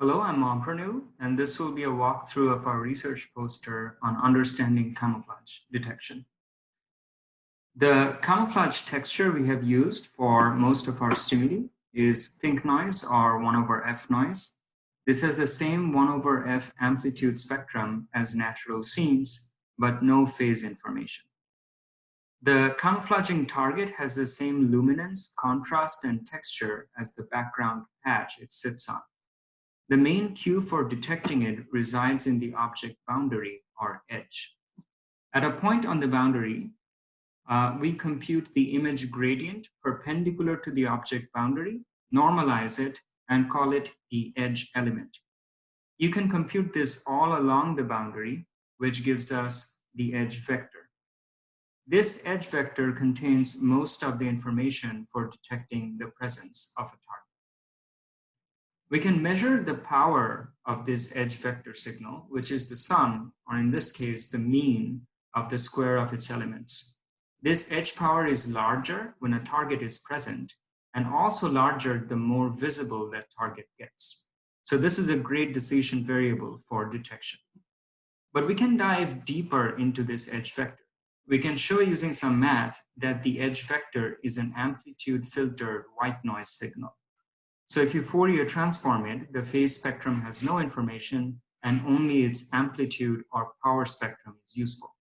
Hello, I'm Montprenu, and this will be a walkthrough of our research poster on understanding camouflage detection. The camouflage texture we have used for most of our stimuli is pink noise or 1 over f noise. This has the same 1 over f amplitude spectrum as natural scenes, but no phase information. The camouflaging target has the same luminance, contrast, and texture as the background patch it sits on. The main cue for detecting it resides in the object boundary or edge. At a point on the boundary, uh, we compute the image gradient perpendicular to the object boundary, normalize it, and call it the edge element. You can compute this all along the boundary, which gives us the edge vector. This edge vector contains most of the information for detecting the presence of a target. We can measure the power of this edge vector signal, which is the sum, or in this case, the mean of the square of its elements. This edge power is larger when a target is present and also larger the more visible that target gets. So this is a great decision variable for detection. But we can dive deeper into this edge vector. We can show using some math that the edge vector is an amplitude filtered white noise signal. So if you Fourier transform it, the phase spectrum has no information and only its amplitude or power spectrum is useful.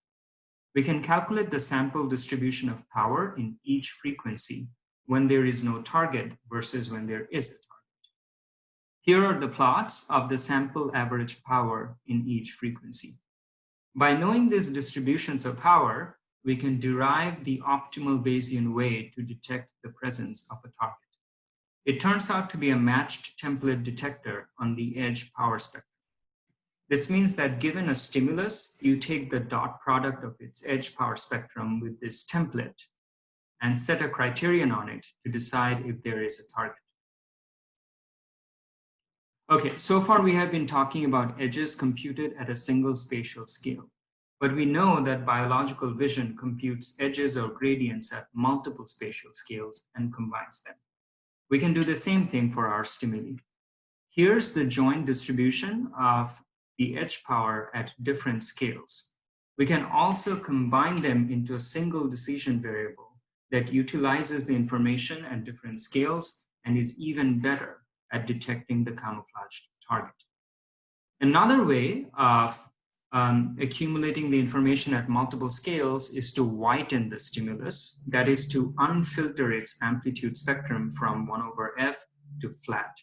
We can calculate the sample distribution of power in each frequency when there is no target versus when there is a target. Here are the plots of the sample average power in each frequency. By knowing these distributions of power, we can derive the optimal Bayesian way to detect the presence of a target. It turns out to be a matched template detector on the edge power spectrum. This means that given a stimulus, you take the dot product of its edge power spectrum with this template and set a criterion on it to decide if there is a target. Okay, so far we have been talking about edges computed at a single spatial scale, but we know that biological vision computes edges or gradients at multiple spatial scales and combines them. We can do the same thing for our stimuli. Here's the joint distribution of the edge power at different scales. We can also combine them into a single decision variable that utilizes the information at different scales and is even better at detecting the camouflaged target. Another way of um, accumulating the information at multiple scales is to whiten the stimulus, that is to unfilter its amplitude spectrum from 1 over f to flat.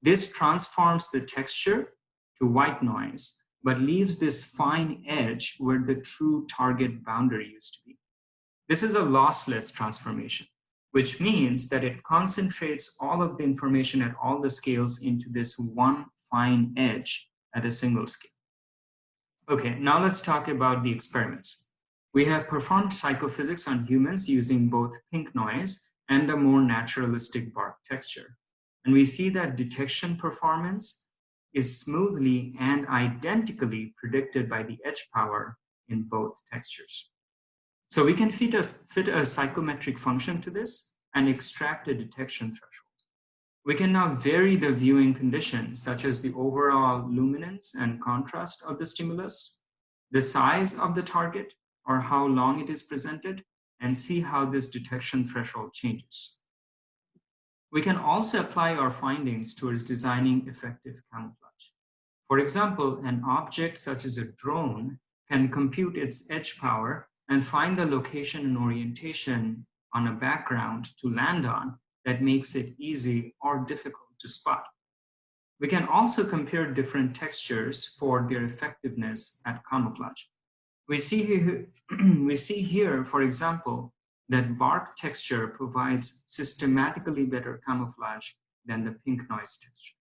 This transforms the texture to white noise, but leaves this fine edge where the true target boundary used to be. This is a lossless transformation, which means that it concentrates all of the information at all the scales into this one fine edge at a single scale. Okay, now let's talk about the experiments. We have performed psychophysics on humans using both pink noise and a more naturalistic bark texture. And we see that detection performance is smoothly and identically predicted by the edge power in both textures. So we can fit a, fit a psychometric function to this and extract a detection threshold. We can now vary the viewing conditions, such as the overall luminance and contrast of the stimulus, the size of the target, or how long it is presented, and see how this detection threshold changes. We can also apply our findings towards designing effective camouflage. For example, an object such as a drone can compute its edge power and find the location and orientation on a background to land on that makes it easy or difficult to spot. We can also compare different textures for their effectiveness at camouflage. We see here, we see here, for example, that bark texture provides systematically better camouflage than the pink noise texture.